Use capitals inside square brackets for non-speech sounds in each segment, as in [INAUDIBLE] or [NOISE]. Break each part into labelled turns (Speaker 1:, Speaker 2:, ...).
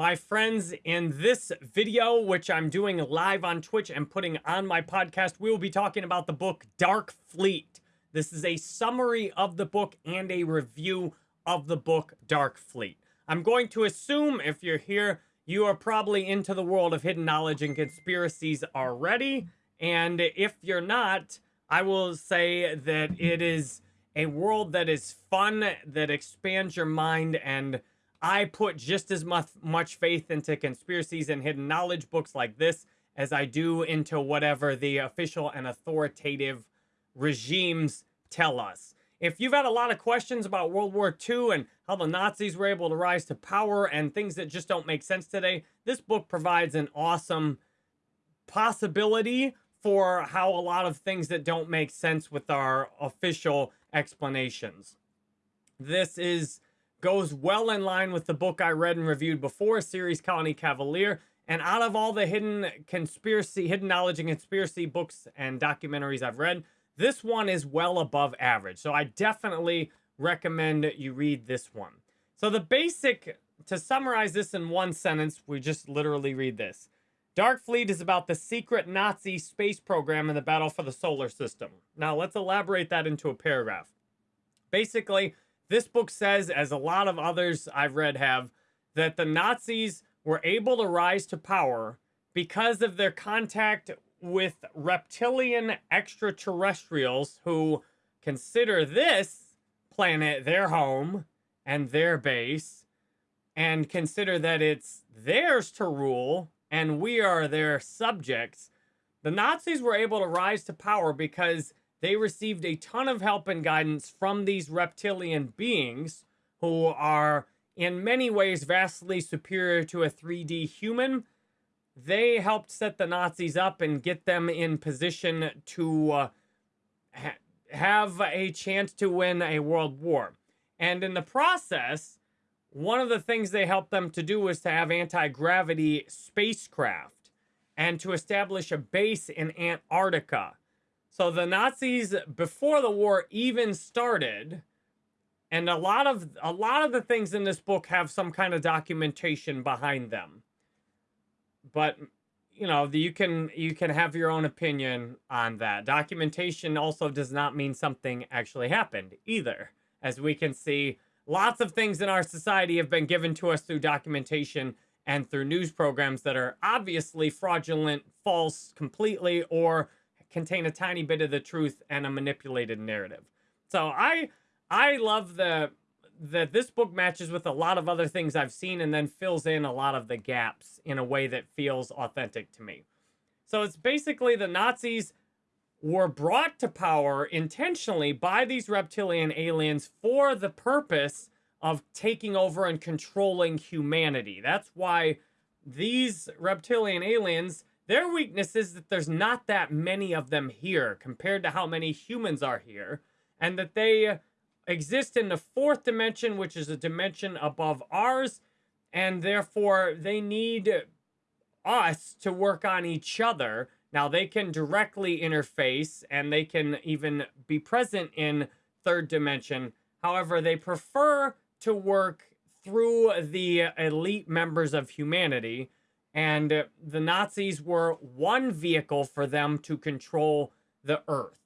Speaker 1: My friends, in this video, which I'm doing live on Twitch and putting on my podcast, we will be talking about the book Dark Fleet. This is a summary of the book and a review of the book Dark Fleet. I'm going to assume if you're here, you are probably into the world of hidden knowledge and conspiracies already. And if you're not, I will say that it is a world that is fun, that expands your mind, and I put just as much, much faith into conspiracies and hidden knowledge books like this as I do into whatever the official and authoritative regimes tell us. If you've had a lot of questions about World War II and how the Nazis were able to rise to power and things that just don't make sense today, this book provides an awesome possibility for how a lot of things that don't make sense with our official explanations. This is goes well in line with the book I read and reviewed before, Ceres Colony Cavalier. And out of all the hidden conspiracy, hidden knowledge and conspiracy books and documentaries I've read, this one is well above average. So I definitely recommend you read this one. So the basic, to summarize this in one sentence, we just literally read this. Dark Fleet is about the secret Nazi space program and the battle for the solar system. Now let's elaborate that into a paragraph. Basically, this book says, as a lot of others I've read have, that the Nazis were able to rise to power because of their contact with reptilian extraterrestrials who consider this planet their home and their base and consider that it's theirs to rule and we are their subjects. The Nazis were able to rise to power because they received a ton of help and guidance from these reptilian beings who are in many ways vastly superior to a 3D human. They helped set the Nazis up and get them in position to uh, ha have a chance to win a world war. And in the process, one of the things they helped them to do was to have anti-gravity spacecraft and to establish a base in Antarctica. So the Nazis, before the war even started, and a lot of a lot of the things in this book have some kind of documentation behind them. But you know, you can you can have your own opinion on that. Documentation also does not mean something actually happened either. As we can see, lots of things in our society have been given to us through documentation and through news programs that are obviously fraudulent, false completely, or contain a tiny bit of the truth and a manipulated narrative. So I I love the that this book matches with a lot of other things I've seen and then fills in a lot of the gaps in a way that feels authentic to me. So it's basically the Nazis were brought to power intentionally by these reptilian aliens for the purpose of taking over and controlling humanity. That's why these reptilian aliens their weakness is that there's not that many of them here compared to how many humans are here, and that they exist in the fourth dimension, which is a dimension above ours, and therefore they need us to work on each other. Now, they can directly interface and they can even be present in third dimension. However, they prefer to work through the elite members of humanity and the Nazis were one vehicle for them to control the earth.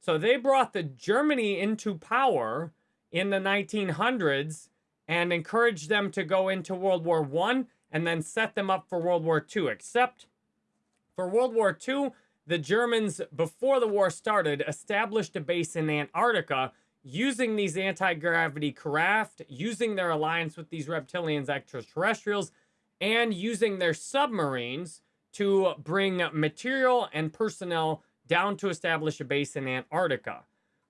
Speaker 1: So they brought the Germany into power in the 1900s and encouraged them to go into World War One and then set them up for World War II. Except for World War II, the Germans, before the war started, established a base in Antarctica using these anti-gravity craft, using their alliance with these reptilians extraterrestrials, and using their submarines to bring material and personnel down to establish a base in Antarctica.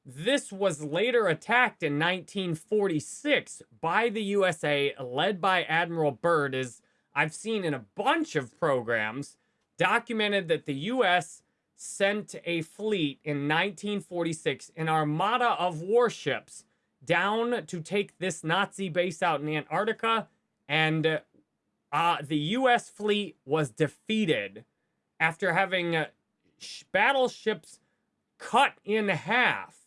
Speaker 1: This was later attacked in 1946 by the USA, led by Admiral Byrd, as I've seen in a bunch of programs, documented that the U.S. sent a fleet in 1946, an armada of warships, down to take this Nazi base out in Antarctica and uh, the U.S. fleet was defeated after having uh, battleships cut in half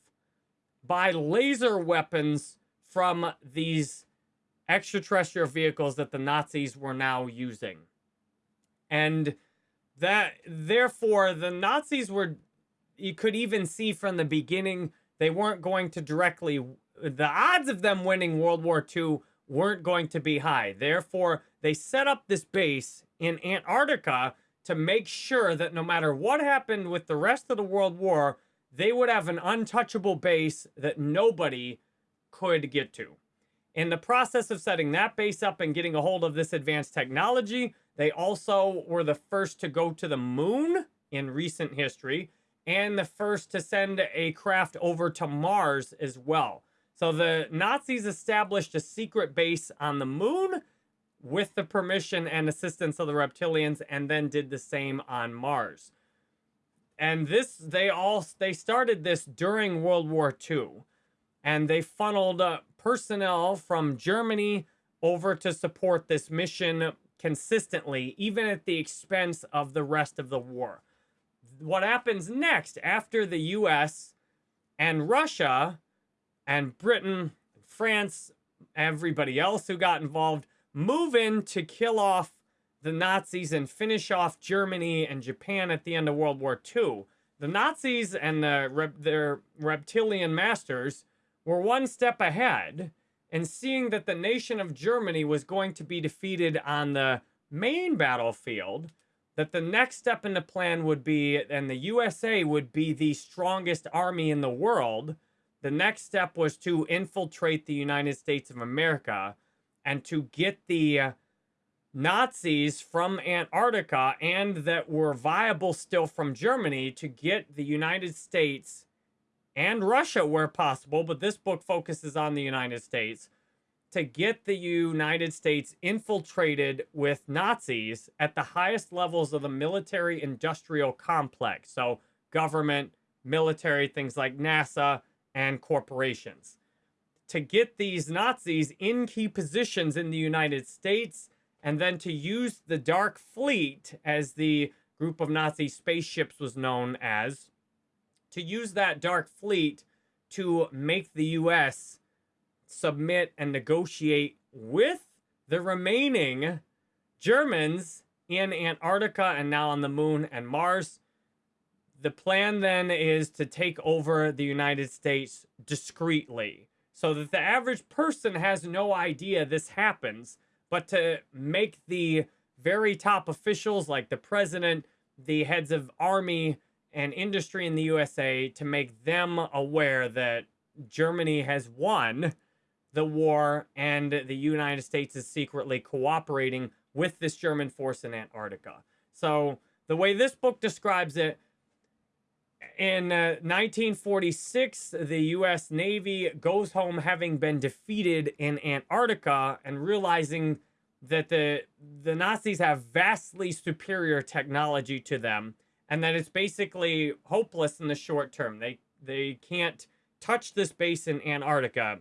Speaker 1: by laser weapons from these extraterrestrial vehicles that the Nazis were now using. And that, therefore, the Nazis were, you could even see from the beginning, they weren't going to directly, the odds of them winning World War II weren't going to be high. Therefore, they set up this base in Antarctica to make sure that no matter what happened with the rest of the World War, they would have an untouchable base that nobody could get to. In the process of setting that base up and getting a hold of this advanced technology, they also were the first to go to the moon in recent history and the first to send a craft over to Mars as well. So the Nazis established a secret base on the moon with the permission and assistance of the reptilians and then did the same on Mars. And this, they all, they started this during World War II. And they funneled uh, personnel from Germany over to support this mission consistently, even at the expense of the rest of the war. What happens next after the US and Russia and Britain, France, everybody else who got involved move in to kill off the Nazis and finish off Germany and Japan at the end of World War II. The Nazis and the, their reptilian masters were one step ahead and seeing that the nation of Germany was going to be defeated on the main battlefield, that the next step in the plan would be, and the USA would be the strongest army in the world, the next step was to infiltrate the United States of America and to get the uh, Nazis from Antarctica and that were viable still from Germany to get the United States and Russia where possible, but this book focuses on the United States, to get the United States infiltrated with Nazis at the highest levels of the military industrial complex. So, government, military, things like NASA, and corporations. To get these Nazis in key positions in the United States, and then to use the Dark Fleet, as the group of Nazi spaceships was known as, to use that dark fleet to make the U.S. submit and negotiate with the remaining Germans in Antarctica and now on the moon and Mars. The plan then is to take over the United States discreetly so that the average person has no idea this happens, but to make the very top officials like the president, the heads of army, and industry in the USA to make them aware that Germany has won the war and the United States is secretly cooperating with this German force in Antarctica. So the way this book describes it, in uh, 1946, the U.S. Navy goes home having been defeated in Antarctica and realizing that the the Nazis have vastly superior technology to them and that it's basically hopeless in the short term. They they can't touch this base in Antarctica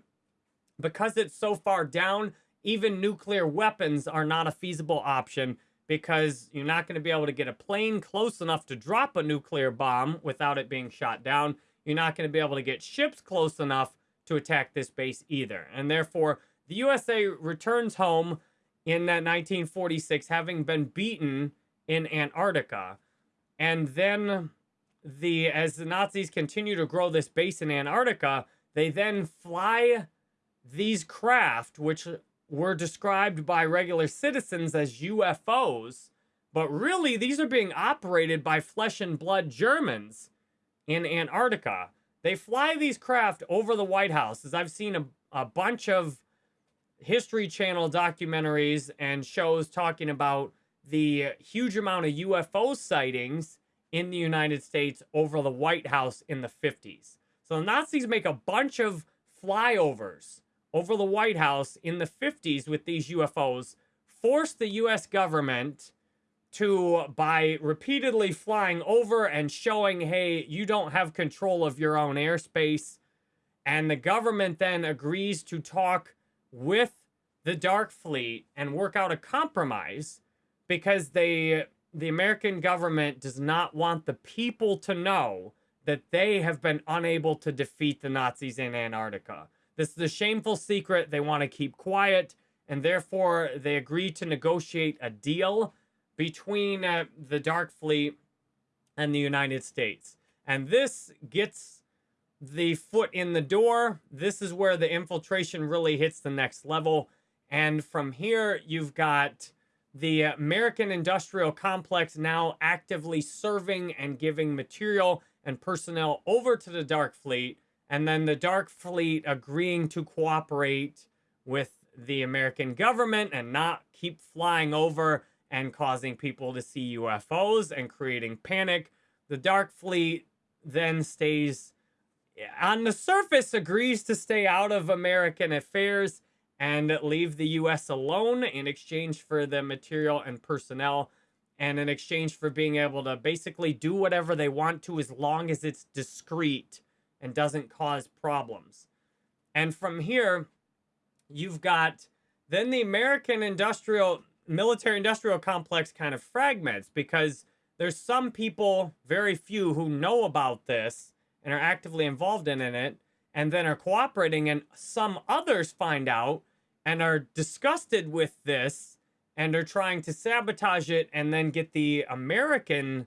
Speaker 1: because it's so far down. Even nuclear weapons are not a feasible option because you're not going to be able to get a plane close enough to drop a nuclear bomb without it being shot down. You're not going to be able to get ships close enough to attack this base either. And therefore, the USA returns home in that 1946 having been beaten in Antarctica. And then the as the Nazis continue to grow this base in Antarctica, they then fly these craft, which were described by regular citizens as UFOs, but really these are being operated by flesh and blood Germans in Antarctica. They fly these craft over the White House, as I've seen a, a bunch of History Channel documentaries and shows talking about the huge amount of UFO sightings in the United States over the White House in the 50s. So the Nazis make a bunch of flyovers over the White House in the 50s with these UFOs, force the US government to, by repeatedly flying over and showing, hey, you don't have control of your own airspace. And the government then agrees to talk with the Dark Fleet and work out a compromise because they the American government does not want the people to know that they have been unable to defeat the Nazis in Antarctica. This is a shameful secret they want to keep quiet, and therefore they agree to negotiate a deal between uh, the Dark Fleet and the United States. And this gets the foot in the door. This is where the infiltration really hits the next level. And from here, you've got the American industrial complex now actively serving and giving material and personnel over to the Dark Fleet, and then the Dark Fleet agreeing to cooperate with the American government and not keep flying over and causing people to see UFOs and creating panic. The Dark Fleet then stays on the surface agrees to stay out of American affairs and leave the U.S. alone in exchange for the material and personnel and in exchange for being able to basically do whatever they want to as long as it's discreet and doesn't cause problems. And from here, you've got then the American industrial military industrial complex kind of fragments because there's some people, very few, who know about this and are actively involved in it and then are cooperating and some others find out and are disgusted with this and are trying to sabotage it and then get the American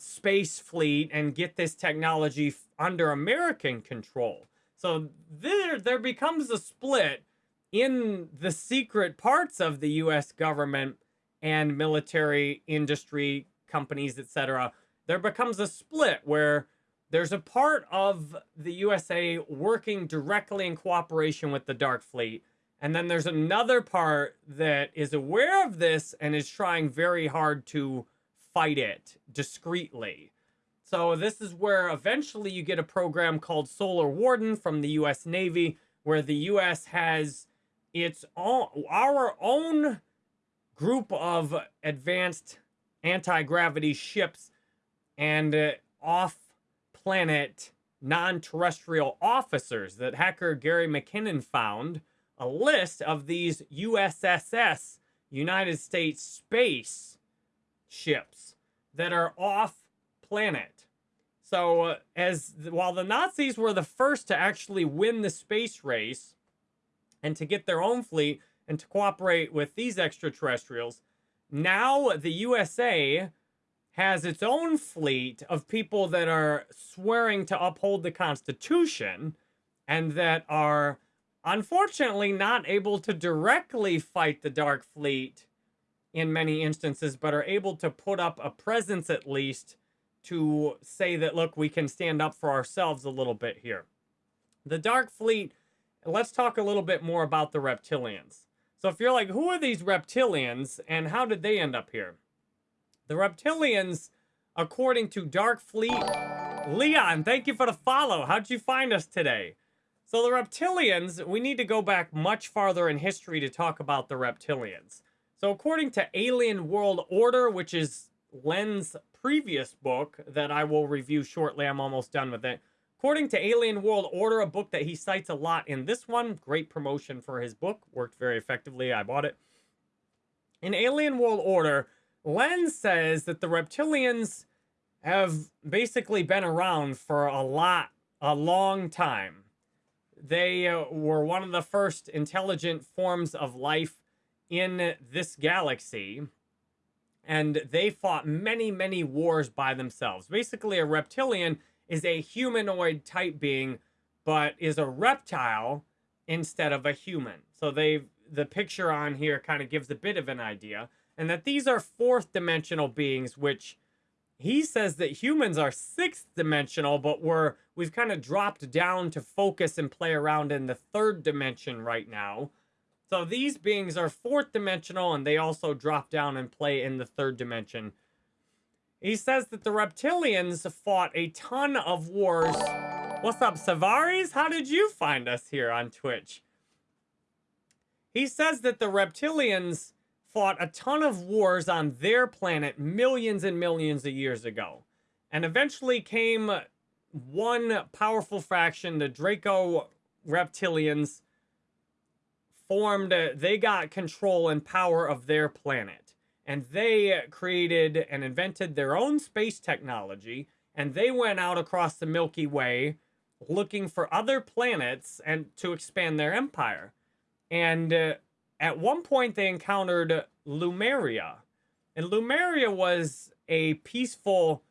Speaker 1: space fleet and get this technology under American control. So there, there becomes a split in the secret parts of the U.S. government and military industry companies, etc. There becomes a split where there's a part of the USA working directly in cooperation with the Dark Fleet and then there's another part that is aware of this and is trying very hard to fight it discreetly. So this is where eventually you get a program called Solar Warden from the US Navy, where the US has its own, our own group of advanced anti-gravity ships and uh, off-planet non-terrestrial officers that hacker Gary McKinnon found a list of these USSS, United States space ships that are off planet. So uh, as while the Nazis were the first to actually win the space race and to get their own fleet and to cooperate with these extraterrestrials, now the USA has its own fleet of people that are swearing to uphold the Constitution and that are unfortunately not able to directly fight the Dark Fleet in many instances, but are able to put up a presence at least to say that, look, we can stand up for ourselves a little bit here. The Dark Fleet, let's talk a little bit more about the reptilians. So if you're like, who are these reptilians and how did they end up here? The reptilians, according to Dark Fleet, Leon, thank you for the follow. How'd you find us today? So the reptilians, we need to go back much farther in history to talk about the reptilians. So according to Alien World Order, which is Len's previous book that I will review shortly, I'm almost done with it. According to Alien World Order, a book that he cites a lot in this one, great promotion for his book, worked very effectively, I bought it. In Alien World Order, Len says that the reptilians have basically been around for a lot, a long time. They uh, were one of the first intelligent forms of life in this galaxy. And they fought many, many wars by themselves. Basically, a reptilian is a humanoid type being, but is a reptile instead of a human. So they the picture on here kind of gives a bit of an idea. And that these are fourth dimensional beings, which he says that humans are sixth dimensional, but we're we've kind of dropped down to focus and play around in the third dimension right now. So these beings are fourth dimensional and they also drop down and play in the third dimension. He says that the reptilians fought a ton of wars. What's up, Savaris? How did you find us here on Twitch? He says that the reptilians fought a ton of wars on their planet millions and millions of years ago. And eventually came one powerful faction, the Draco Reptilians, formed, they got control and power of their planet. And they created and invented their own space technology. And they went out across the Milky Way looking for other planets and to expand their empire. And uh, at one point they encountered Lumeria. And Lumeria was a peaceful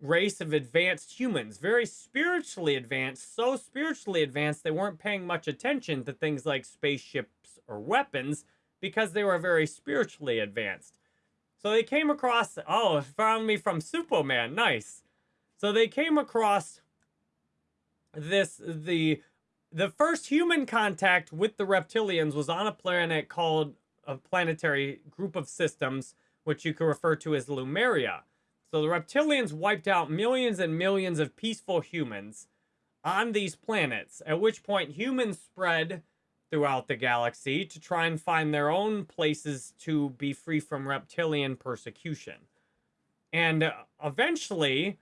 Speaker 1: race of advanced humans, very spiritually advanced, so spiritually advanced they weren't paying much attention to things like spaceships or weapons because they were very spiritually advanced. So they came across, oh, found me from Superman, nice. So they came across this, the, the first human contact with the reptilians was on a planet called a planetary group of systems, which you could refer to as Lemuria. So the reptilians wiped out millions and millions of peaceful humans on these planets, at which point humans spread throughout the galaxy to try and find their own places to be free from reptilian persecution. And uh, eventually,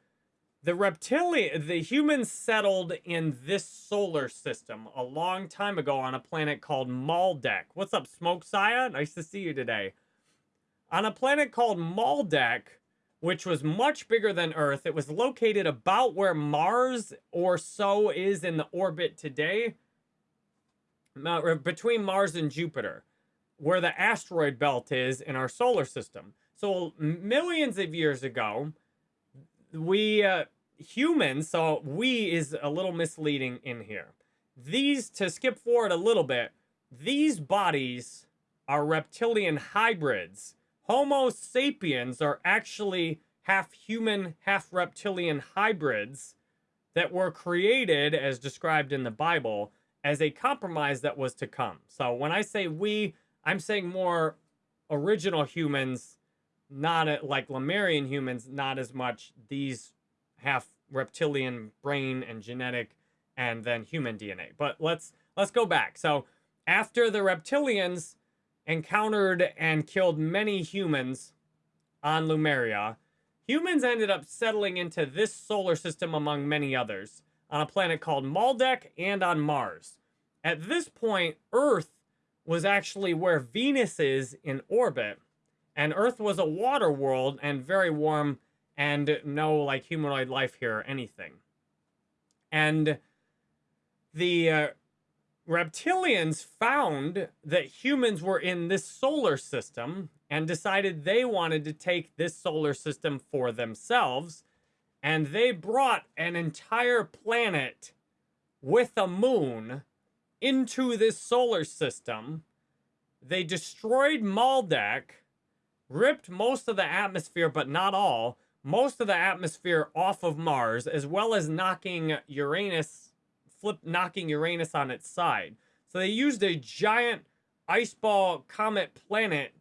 Speaker 1: the reptilian, the humans settled in this solar system a long time ago on a planet called Maldek. What's up, Smoke Saya? Nice to see you today. On a planet called Maldek, which was much bigger than Earth. It was located about where Mars or so is in the orbit today, between Mars and Jupiter, where the asteroid belt is in our solar system. So millions of years ago, we uh, humans, so we is a little misleading in here. These, to skip forward a little bit, these bodies are reptilian hybrids Homo sapiens are actually half human, half reptilian hybrids that were created, as described in the Bible, as a compromise that was to come. So when I say we, I'm saying more original humans, not like Lemurian humans, not as much these half reptilian brain and genetic and then human DNA. But let's let's go back. So after the reptilians encountered and killed many humans on Lumeria, humans ended up settling into this solar system among many others on a planet called Maldek and on Mars. At this point, Earth was actually where Venus is in orbit, and Earth was a water world and very warm and no like humanoid life here or anything. And the uh, reptilians found that humans were in this solar system and decided they wanted to take this solar system for themselves. And they brought an entire planet with a moon into this solar system. They destroyed Maldek, ripped most of the atmosphere, but not all, most of the atmosphere off of Mars, as well as knocking Uranus flip knocking Uranus on its side. So they used a giant ice ball comet planet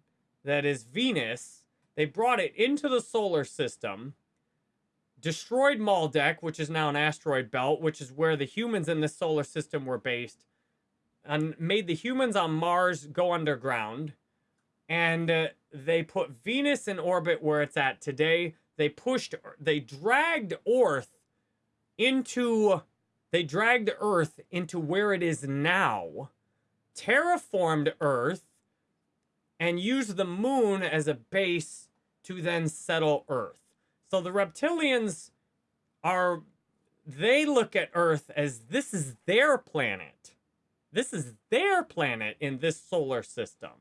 Speaker 1: that is Venus. They brought it into the solar system, destroyed Maldek, which is now an asteroid belt, which is where the humans in this solar system were based, and made the humans on Mars go underground. And uh, they put Venus in orbit where it's at today. They pushed, they dragged Earth into they dragged Earth into where it is now, terraformed Earth, and used the moon as a base to then settle Earth. So the reptilians are, they look at Earth as this is their planet. This is their planet in this solar system.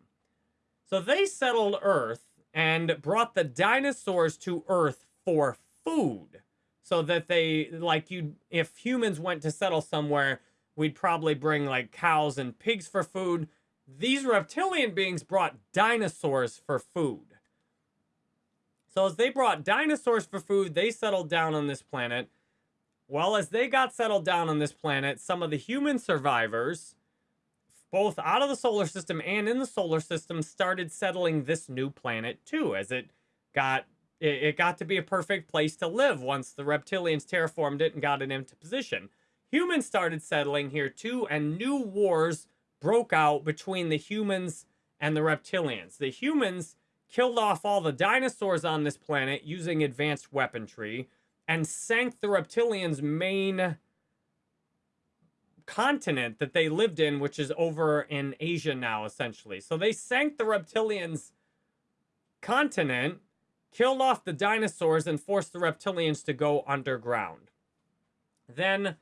Speaker 1: So they settled Earth and brought the dinosaurs to Earth for food so that they like you if humans went to settle somewhere we'd probably bring like cows and pigs for food. These reptilian beings brought dinosaurs for food. So as they brought dinosaurs for food they settled down on this planet. Well as they got settled down on this planet some of the human survivors both out of the solar system and in the solar system started settling this new planet too as it got it, it got to be a perfect place to live once the reptilians terraformed it and got it into position. Humans started settling here too, and new wars broke out between the humans and the reptilians. The humans killed off all the dinosaurs on this planet using advanced weaponry and sank the reptilians' main continent that they lived in, which is over in Asia now, essentially. So they sank the reptilians' continent killed off the dinosaurs and forced the reptilians to go underground. Then,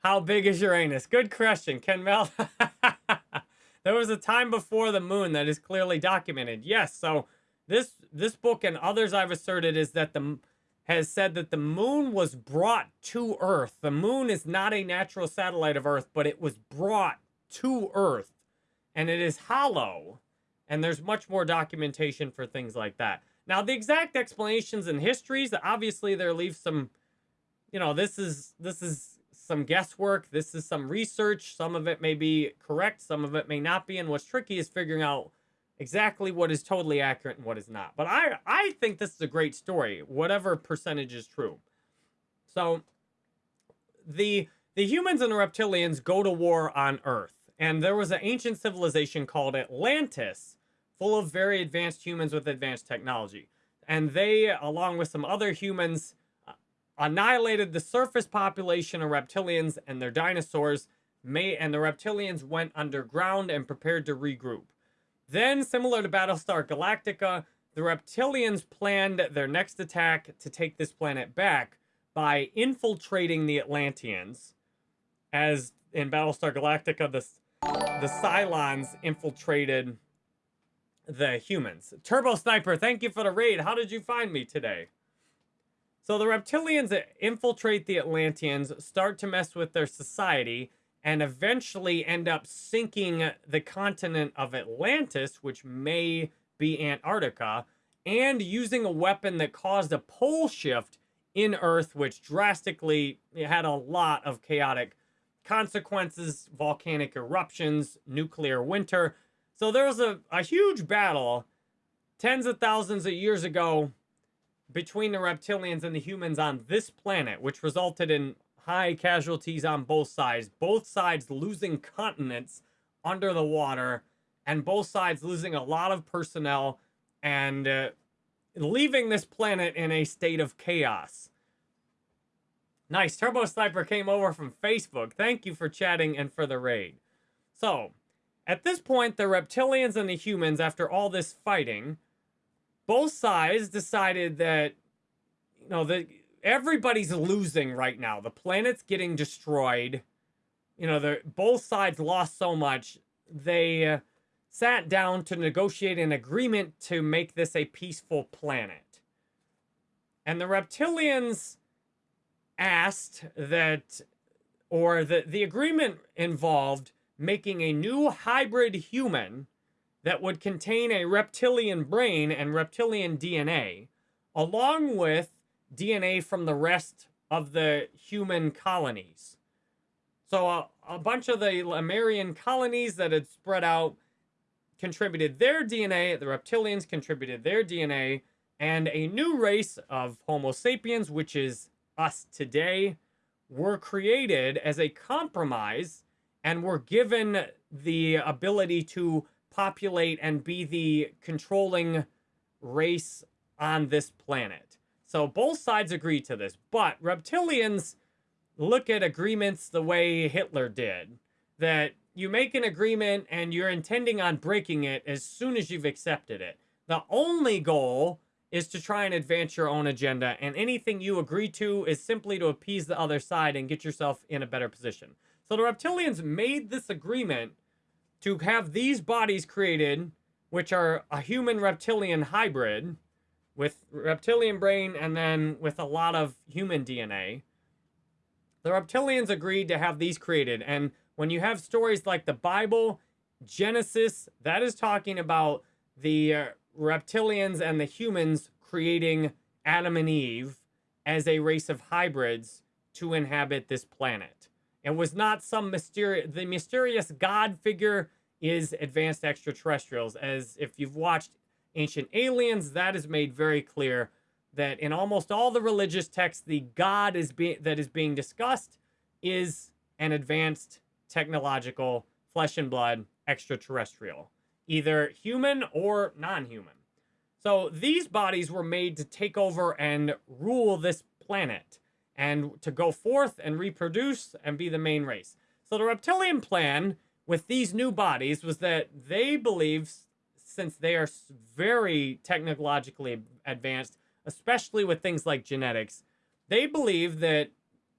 Speaker 1: how big is Uranus? Good question, Ken Mel. [LAUGHS] there was a time before the moon that is clearly documented. Yes, so this this book and others I've asserted is that the has said that the moon was brought to Earth. The moon is not a natural satellite of Earth, but it was brought to Earth, and it is hollow. And there's much more documentation for things like that. Now, the exact explanations and histories, obviously, there leaves some, you know, this is this is some guesswork. This is some research. Some of it may be correct. Some of it may not be. And what's tricky is figuring out exactly what is totally accurate and what is not. But I, I think this is a great story, whatever percentage is true. So the the humans and the reptilians go to war on Earth. And there was an ancient civilization called Atlantis, full of very advanced humans with advanced technology. And they, along with some other humans, uh, annihilated the surface population of reptilians and their dinosaurs, may, and the reptilians went underground and prepared to regroup. Then, similar to Battlestar Galactica, the reptilians planned their next attack to take this planet back by infiltrating the Atlanteans. As in Battlestar Galactica, the, the Cylons infiltrated the humans. Turbo Sniper, thank you for the raid. How did you find me today? So the reptilians infiltrate the Atlanteans, start to mess with their society, and eventually end up sinking the continent of Atlantis, which may be Antarctica, and using a weapon that caused a pole shift in Earth, which drastically had a lot of chaotic consequences, volcanic eruptions, nuclear winter. So there was a, a huge battle tens of thousands of years ago between the reptilians and the humans on this planet, which resulted in high casualties on both sides. Both sides losing continents under the water, and both sides losing a lot of personnel and uh, leaving this planet in a state of chaos. Nice. Turbo Sniper came over from Facebook. Thank you for chatting and for the raid. So, at this point, the reptilians and the humans, after all this fighting, both sides decided that you know that everybody's losing right now. The planet's getting destroyed. You know, the both sides lost so much. They uh, sat down to negotiate an agreement to make this a peaceful planet. And the reptilians asked that or the the agreement involved making a new hybrid human that would contain a reptilian brain and reptilian DNA, along with DNA from the rest of the human colonies. So uh, a bunch of the Lemurian colonies that had spread out contributed their DNA, the reptilians contributed their DNA, and a new race of Homo sapiens, which is us today, were created as a compromise and were given the ability to populate and be the controlling race on this planet. So both sides agree to this, but reptilians look at agreements the way Hitler did. That you make an agreement and you're intending on breaking it as soon as you've accepted it. The only goal is to try and advance your own agenda, and anything you agree to is simply to appease the other side and get yourself in a better position. So the reptilians made this agreement to have these bodies created, which are a human reptilian hybrid with reptilian brain and then with a lot of human DNA. The reptilians agreed to have these created. And when you have stories like the Bible, Genesis, that is talking about the uh, reptilians and the humans creating Adam and Eve as a race of hybrids to inhabit this planet. It was not some mysterious, the mysterious God figure is advanced extraterrestrials. As if you've watched Ancient Aliens, that is made very clear that in almost all the religious texts, the God is being that is being discussed is an advanced technological flesh and blood extraterrestrial, either human or non-human. So these bodies were made to take over and rule this planet and to go forth and reproduce and be the main race. So the reptilian plan with these new bodies was that they believe, since they are very technologically advanced, especially with things like genetics, they believe that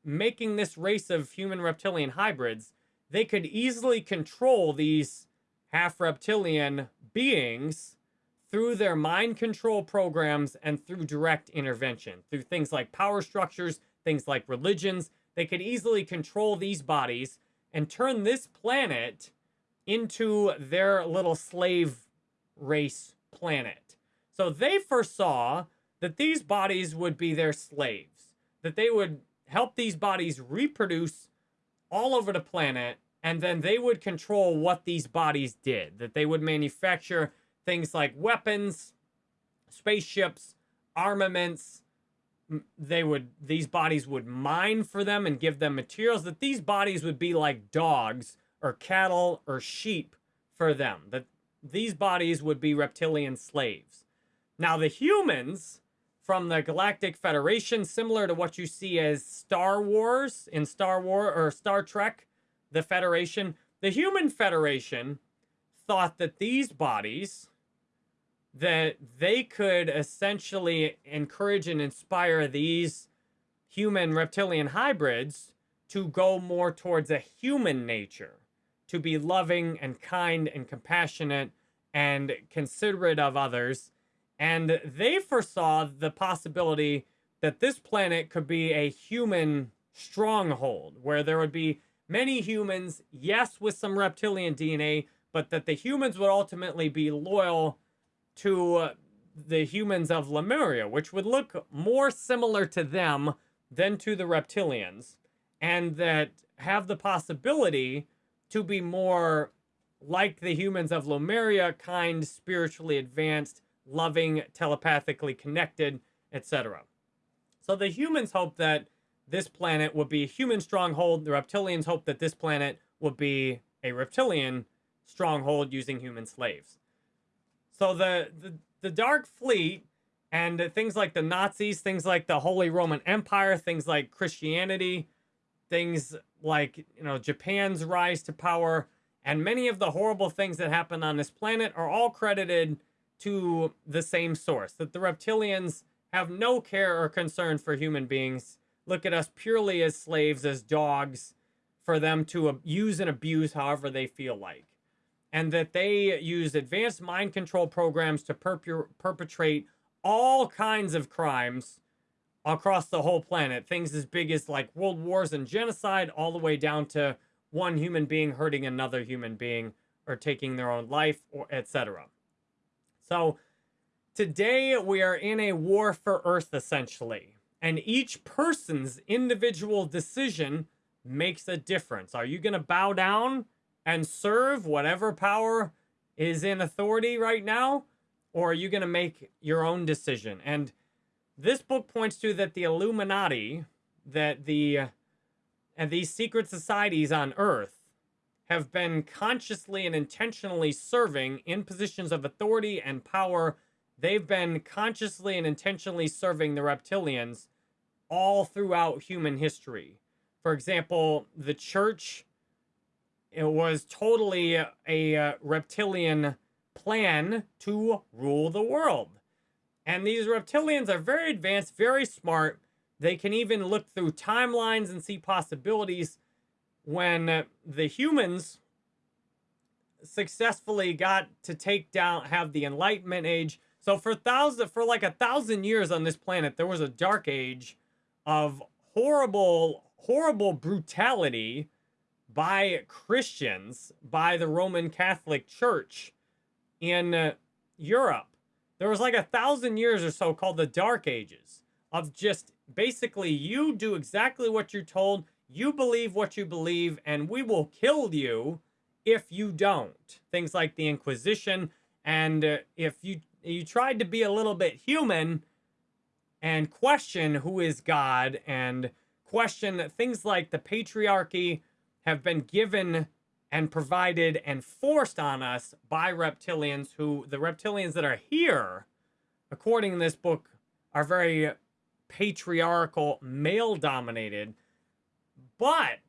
Speaker 1: making this race of human reptilian hybrids, they could easily control these half reptilian beings through their mind control programs and through direct intervention, through things like power structures, things like religions. They could easily control these bodies and turn this planet into their little slave race planet. So they foresaw that these bodies would be their slaves, that they would help these bodies reproduce all over the planet, and then they would control what these bodies did, that they would manufacture things like weapons, spaceships, armaments. They would these bodies would mine for them and give them materials that these bodies would be like dogs or cattle or sheep for them. That these bodies would be reptilian slaves. Now the humans from the Galactic Federation, similar to what you see as Star Wars in Star war or Star Trek, the Federation, the Human Federation thought that these bodies that they could essentially encourage and inspire these human reptilian hybrids to go more towards a human nature, to be loving and kind and compassionate and considerate of others. And they foresaw the possibility that this planet could be a human stronghold where there would be many humans, yes, with some reptilian DNA, but that the humans would ultimately be loyal to the humans of Lemuria, which would look more similar to them than to the reptilians, and that have the possibility to be more like the humans of Lemuria, kind, spiritually advanced, loving, telepathically connected, etc. So the humans hope that this planet would be a human stronghold. The reptilians hope that this planet would be a reptilian stronghold using human slaves. So the, the, the Dark Fleet and things like the Nazis, things like the Holy Roman Empire, things like Christianity, things like, you know, Japan's rise to power, and many of the horrible things that happen on this planet are all credited to the same source, that the reptilians have no care or concern for human beings, look at us purely as slaves, as dogs, for them to use and abuse however they feel like and that they use advanced mind control programs to perp perpetrate all kinds of crimes across the whole planet. Things as big as like world wars and genocide, all the way down to one human being hurting another human being or taking their own life, or etc. So today we are in a war for Earth, essentially. And each person's individual decision makes a difference. Are you going to bow down and serve whatever power is in authority right now? Or are you going to make your own decision? And this book points to that the Illuminati, that the and these secret societies on Earth have been consciously and intentionally serving in positions of authority and power. They've been consciously and intentionally serving the reptilians all throughout human history. For example, the church it was totally a, reptilian plan to rule the world. And these reptilians are very advanced, very smart. They can even look through timelines and see possibilities when the humans successfully got to take down, have the Enlightenment Age. So for thousand, for like a thousand years on this planet, there was a dark age of horrible, horrible brutality by Christians, by the Roman Catholic Church in uh, Europe. There was like a thousand years or so called the Dark Ages of just basically you do exactly what you're told, you believe what you believe, and we will kill you if you don't. Things like the Inquisition, and uh, if you you tried to be a little bit human and question who is God and question things like the patriarchy have been given and provided and forced on us by reptilians who the reptilians that are here according to this book are very patriarchal male dominated but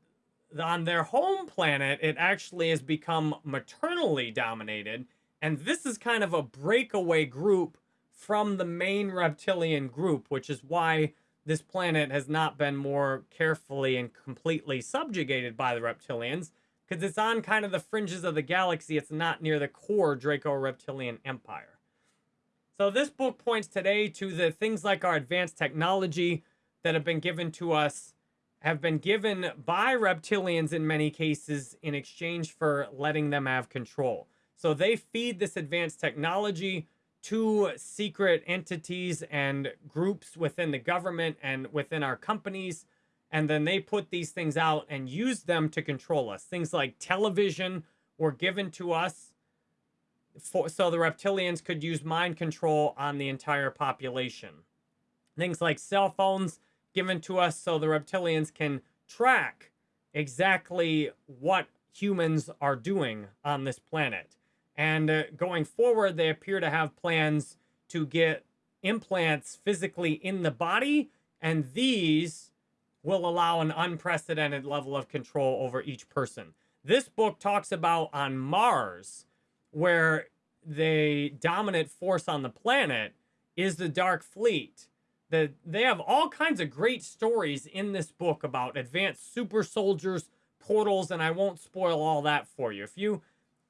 Speaker 1: on their home planet it actually has become maternally dominated. And this is kind of a breakaway group from the main reptilian group which is why this planet has not been more carefully and completely subjugated by the reptilians because it's on kind of the fringes of the galaxy. It's not near the core Draco Reptilian Empire. So this book points today to the things like our advanced technology that have been given to us have been given by reptilians in many cases in exchange for letting them have control. So they feed this advanced technology to secret entities and groups within the government and within our companies. And then they put these things out and use them to control us. Things like television were given to us for, so the reptilians could use mind control on the entire population. Things like cell phones given to us so the reptilians can track exactly what humans are doing on this planet. And uh, going forward, they appear to have plans to get implants physically in the body, and these will allow an unprecedented level of control over each person. This book talks about on Mars, where the dominant force on the planet is the Dark Fleet. The, they have all kinds of great stories in this book about advanced super soldiers, portals, and I won't spoil all that for you. If you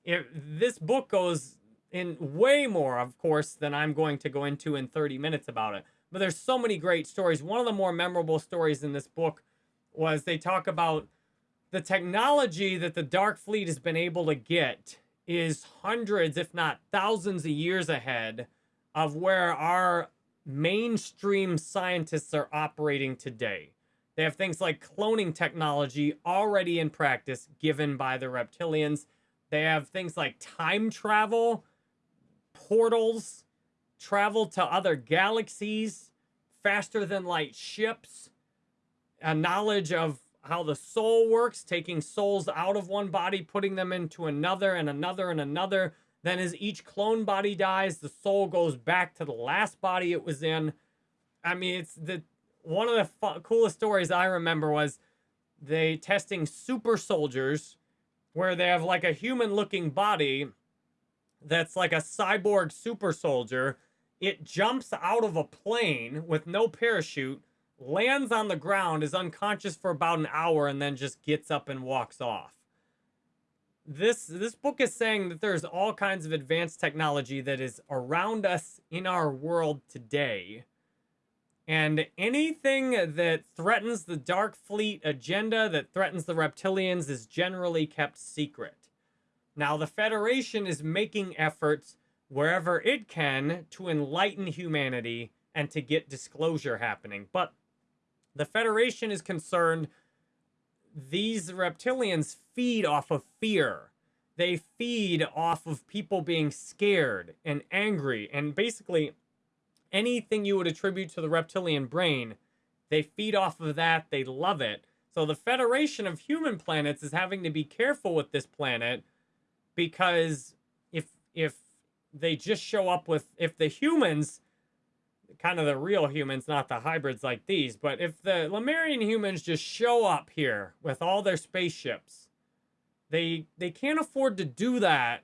Speaker 1: if this book goes in way more, of course, than I'm going to go into in 30 minutes about it. But there's so many great stories. One of the more memorable stories in this book was they talk about the technology that the Dark Fleet has been able to get is hundreds, if not thousands of years ahead of where our mainstream scientists are operating today. They have things like cloning technology already in practice given by the reptilians. They have things like time travel, portals, travel to other galaxies, faster than light ships, a knowledge of how the soul works, taking souls out of one body, putting them into another and another and another. Then as each clone body dies, the soul goes back to the last body it was in. I mean, it's the one of the coolest stories I remember was they testing super soldiers where they have like a human looking body that's like a cyborg super soldier. It jumps out of a plane with no parachute, lands on the ground, is unconscious for about an hour, and then just gets up and walks off. This this book is saying that there's all kinds of advanced technology that is around us in our world today and anything that threatens the Dark Fleet agenda, that threatens the reptilians, is generally kept secret. Now, the Federation is making efforts wherever it can to enlighten humanity and to get disclosure happening. But the Federation is concerned these reptilians feed off of fear. They feed off of people being scared and angry and basically anything you would attribute to the reptilian brain, they feed off of that. They love it. So the Federation of Human Planets is having to be careful with this planet because if if they just show up with if the humans kind of the real humans, not the hybrids like these, but if the Lemurian humans just show up here with all their spaceships, they they can't afford to do that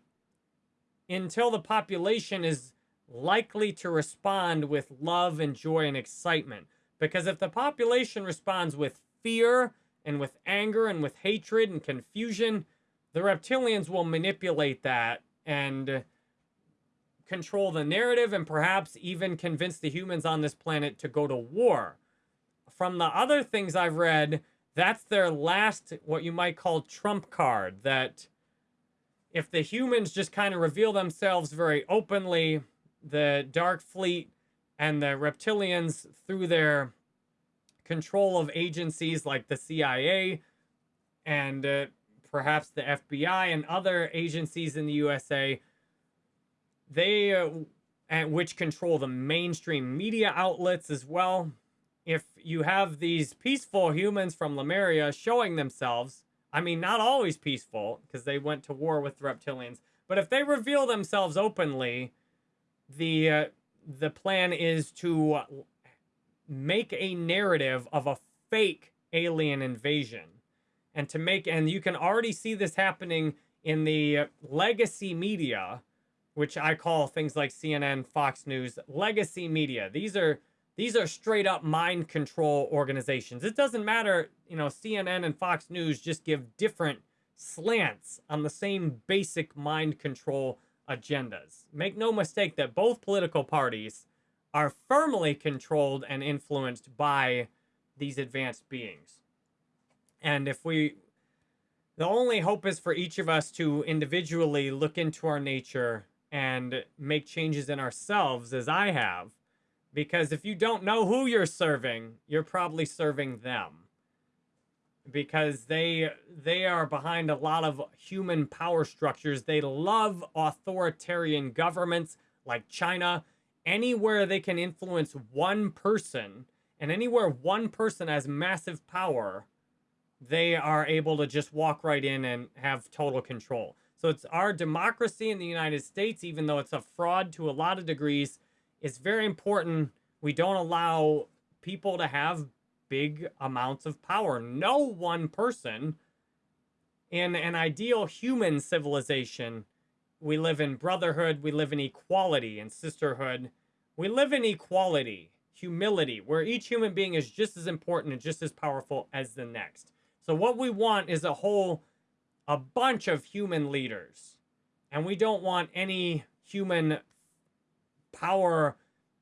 Speaker 1: until the population is likely to respond with love and joy and excitement. Because if the population responds with fear and with anger and with hatred and confusion, the reptilians will manipulate that and control the narrative and perhaps even convince the humans on this planet to go to war. From the other things I've read, that's their last, what you might call trump card, that if the humans just kind of reveal themselves very openly, the Dark Fleet and the reptilians through their control of agencies like the CIA and uh, perhaps the FBI and other agencies in the USA, they, uh, and which control the mainstream media outlets as well. If you have these peaceful humans from Lemuria showing themselves, I mean, not always peaceful because they went to war with the reptilians, but if they reveal themselves openly, the uh, the plan is to make a narrative of a fake alien invasion and to make and you can already see this happening in the legacy media which I call things like CNN, Fox News, legacy media. These are these are straight up mind control organizations. It doesn't matter, you know, CNN and Fox News just give different slants on the same basic mind control agendas. Make no mistake that both political parties are firmly controlled and influenced by these advanced beings. And if we, the only hope is for each of us to individually look into our nature and make changes in ourselves as I have. Because if you don't know who you're serving, you're probably serving them. Because they they are behind a lot of human power structures. They love authoritarian governments like China. Anywhere they can influence one person, and anywhere one person has massive power, they are able to just walk right in and have total control. So it's our democracy in the United States, even though it's a fraud to a lot of degrees, it's very important we don't allow people to have big amounts of power. No one person in an ideal human civilization, we live in brotherhood, we live in equality and sisterhood. We live in equality, humility, where each human being is just as important and just as powerful as the next. So what we want is a whole, a bunch of human leaders. And we don't want any human power,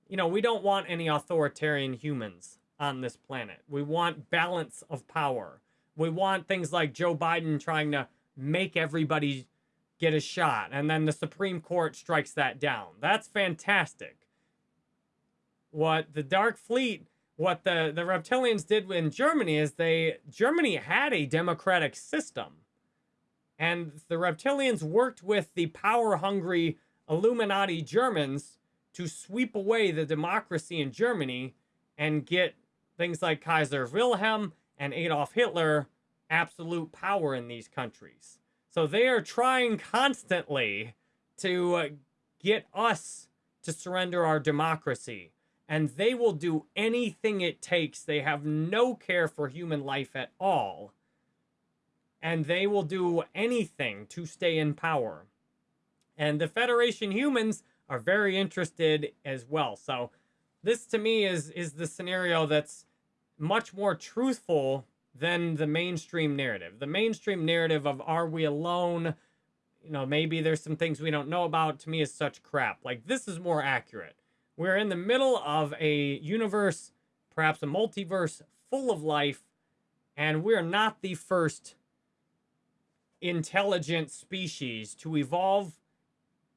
Speaker 1: you know, we don't want any authoritarian humans on this planet. We want balance of power. We want things like Joe Biden trying to make everybody get a shot, and then the Supreme Court strikes that down. That's fantastic. What the Dark Fleet what the, the reptilians did in Germany is they, Germany had a democratic system. And the reptilians worked with the power-hungry Illuminati Germans to sweep away the democracy in Germany and get things like Kaiser Wilhelm and Adolf Hitler absolute power in these countries. So they are trying constantly to uh, get us to surrender our democracy and they will do anything it takes. They have no care for human life at all. And they will do anything to stay in power. And the Federation humans are very interested as well. So this to me is is the scenario that's much more truthful than the mainstream narrative. The mainstream narrative of are we alone? You know, maybe there's some things we don't know about to me is such crap. Like this is more accurate. We're in the middle of a universe, perhaps a multiverse full of life, and we're not the first intelligent species to evolve,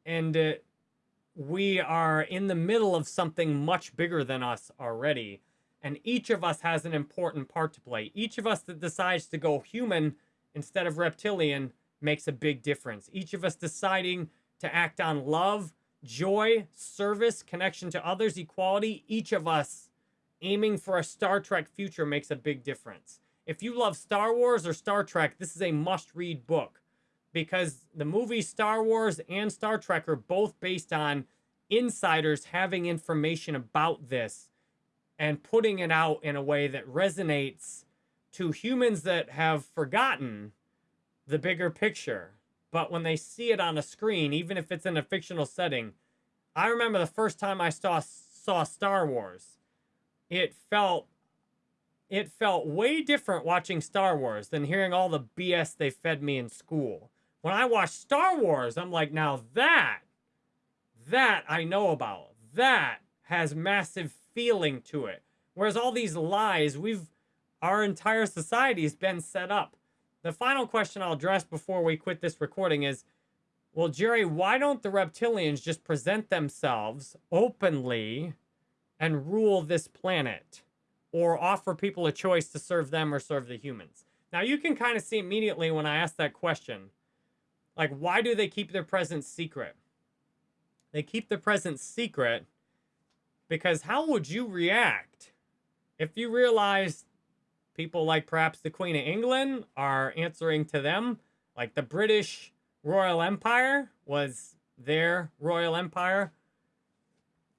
Speaker 1: and uh, we are in the middle of something much bigger than us already. And each of us has an important part to play. Each of us that decides to go human instead of reptilian makes a big difference. Each of us deciding to act on love joy, service, connection to others, equality, each of us aiming for a Star Trek future makes a big difference. If you love Star Wars or Star Trek, this is a must-read book because the movies Star Wars and Star Trek are both based on insiders having information about this and putting it out in a way that resonates to humans that have forgotten the bigger picture but when they see it on a screen, even if it's in a fictional setting, I remember the first time I saw saw Star Wars, it felt it felt way different watching Star Wars than hearing all the BS they fed me in school. When I watch Star Wars, I'm like, now that, that I know about. That has massive feeling to it. Whereas all these lies, we've, our entire society has been set up the final question I'll address before we quit this recording is, well, Jerry, why don't the reptilians just present themselves openly and rule this planet? Or offer people a choice to serve them or serve the humans? Now, you can kind of see immediately when I ask that question, like, why do they keep their presence secret? They keep their presence secret because how would you react if you realized people like perhaps the Queen of England are answering to them. Like the British Royal Empire was their Royal Empire.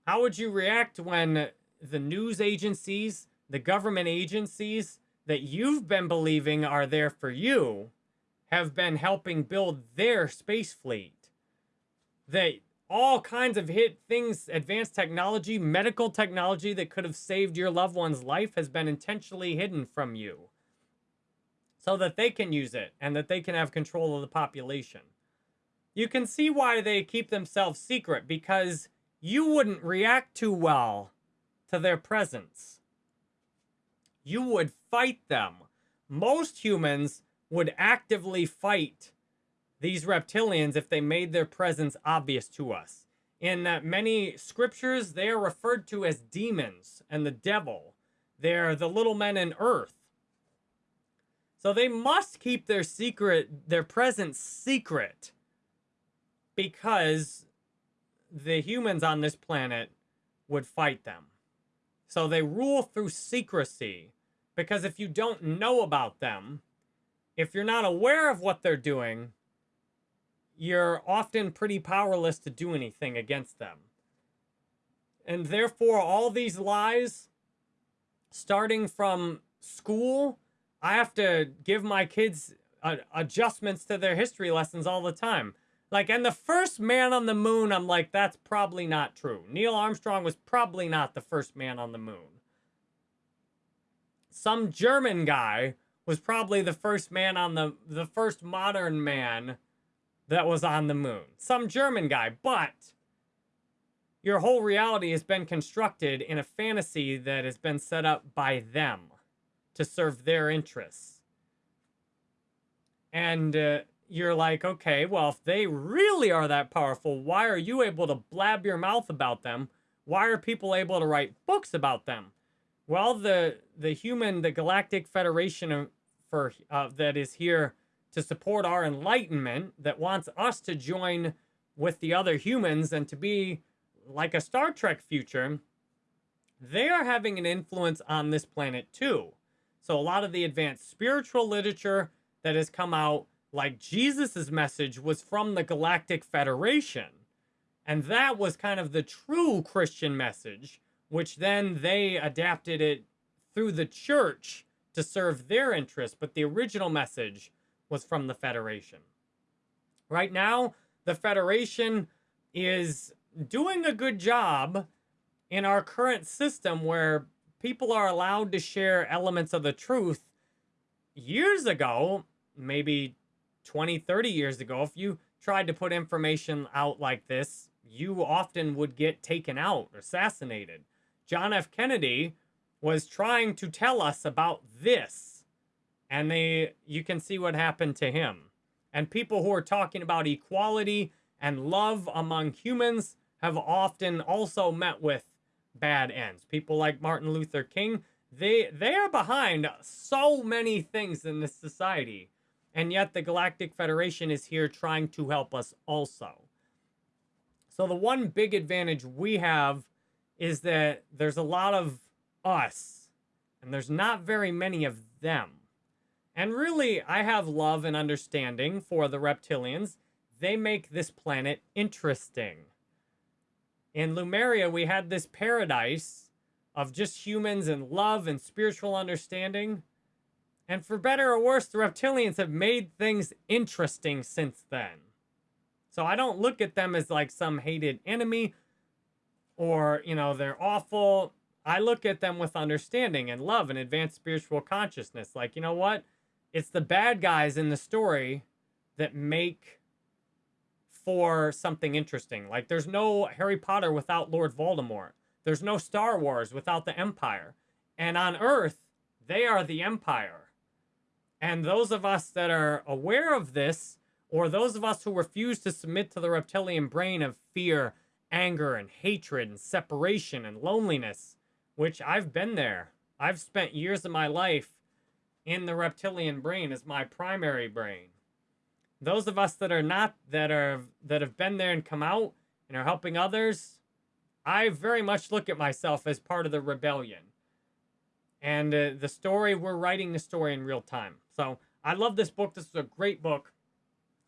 Speaker 1: How would you react when the news agencies, the government agencies that you've been believing are there for you have been helping build their space fleet? That all kinds of hit things, advanced technology, medical technology that could have saved your loved one's life has been intentionally hidden from you. so that they can use it and that they can have control of the population. You can see why they keep themselves secret because you wouldn't react too well to their presence. You would fight them. Most humans would actively fight these reptilians if they made their presence obvious to us. In uh, many scriptures, they are referred to as demons and the devil. They're the little men in earth. So they must keep their secret, their presence secret because the humans on this planet would fight them. So they rule through secrecy because if you don't know about them, if you're not aware of what they're doing, you're often pretty powerless to do anything against them. And therefore, all these lies, starting from school, I have to give my kids uh, adjustments to their history lessons all the time. Like, and the first man on the moon, I'm like, that's probably not true. Neil Armstrong was probably not the first man on the moon. Some German guy was probably the first man on the, the first modern man that was on the moon. Some German guy, but your whole reality has been constructed in a fantasy that has been set up by them to serve their interests. And uh, you're like, okay, well, if they really are that powerful, why are you able to blab your mouth about them? Why are people able to write books about them? Well, the the human, the Galactic Federation for uh, that is here to support our enlightenment, that wants us to join with the other humans and to be like a Star Trek future, they are having an influence on this planet too. So a lot of the advanced spiritual literature that has come out like Jesus's message was from the Galactic Federation. And that was kind of the true Christian message, which then they adapted it through the church to serve their interests. But the original message was from the Federation. Right now, the Federation is doing a good job in our current system where people are allowed to share elements of the truth. Years ago, maybe 20, 30 years ago, if you tried to put information out like this, you often would get taken out, assassinated. John F. Kennedy was trying to tell us about this, and they you can see what happened to him. And people who are talking about equality and love among humans have often also met with bad ends. People like Martin Luther King, they they are behind so many things in this society and yet the Galactic Federation is here trying to help us also. So the one big advantage we have is that there's a lot of us, and there's not very many of them. And really, I have love and understanding for the reptilians. They make this planet interesting. In Lemuria, we had this paradise of just humans and love and spiritual understanding. And for better or worse, the reptilians have made things interesting since then. So I don't look at them as like some hated enemy or, you know, they're awful. I look at them with understanding and love and advanced spiritual consciousness. Like, you know what? It's the bad guys in the story that make for something interesting. Like, there's no Harry Potter without Lord Voldemort. There's no Star Wars without the Empire. And on Earth, they are the Empire. And those of us that are aware of this, or those of us who refuse to submit to the reptilian brain of fear, anger, and hatred, and separation, and loneliness, which I've been there. I've spent years of my life in the reptilian brain as my primary brain. Those of us that are not, that are, that have been there and come out and are helping others, I very much look at myself as part of the rebellion. And uh, the story, we're writing the story in real time. So I love this book. This is a great book,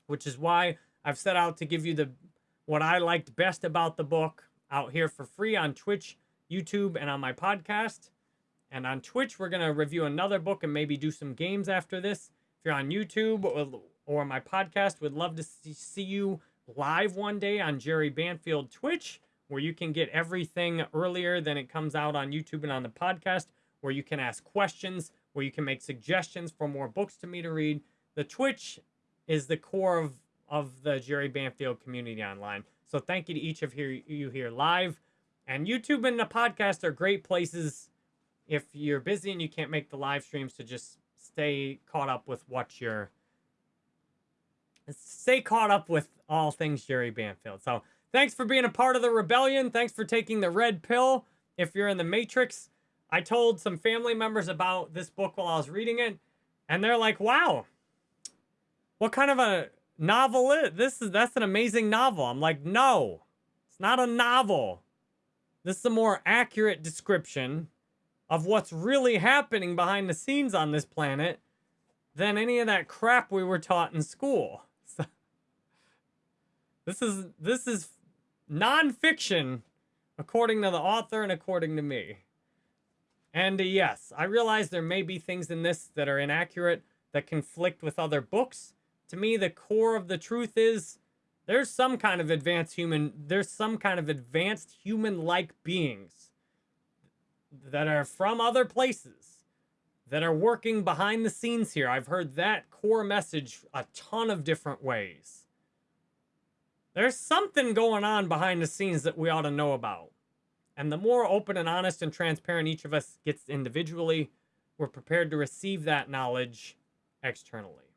Speaker 1: which is why I've set out to give you the what I liked best about the book out here for free on Twitch, YouTube, and on my podcast. And on Twitch, we're going to review another book and maybe do some games after this. If you're on YouTube or, or my podcast, would love to see you live one day on Jerry Banfield Twitch, where you can get everything earlier than it comes out on YouTube and on the podcast, where you can ask questions where you can make suggestions for more books to me to read. The Twitch is the core of, of the Jerry Banfield community online. So thank you to each of here, you here live. And YouTube and the podcast are great places if you're busy and you can't make the live streams to just stay caught up with what you're stay caught up with all things Jerry Banfield. So thanks for being a part of the rebellion. Thanks for taking the red pill. If you're in the Matrix, I told some family members about this book while I was reading it, and they're like, "Wow, what kind of a novel is this? Is that's an amazing novel?" I'm like, "No, it's not a novel. This is a more accurate description of what's really happening behind the scenes on this planet than any of that crap we were taught in school." [LAUGHS] So, this is this is nonfiction according to the author and according to me. And uh, yes, I realize there may be things in this that are inaccurate, that conflict with other books. To me, the core of the truth is there's some kind of advanced human, there's some kind of advanced human-like beings that are from other places that are working behind the scenes here. I've heard that core message a ton of different ways. There's something going on behind the scenes that we ought to know about. And the more open and honest and transparent each of us gets individually, we're prepared to receive that knowledge externally.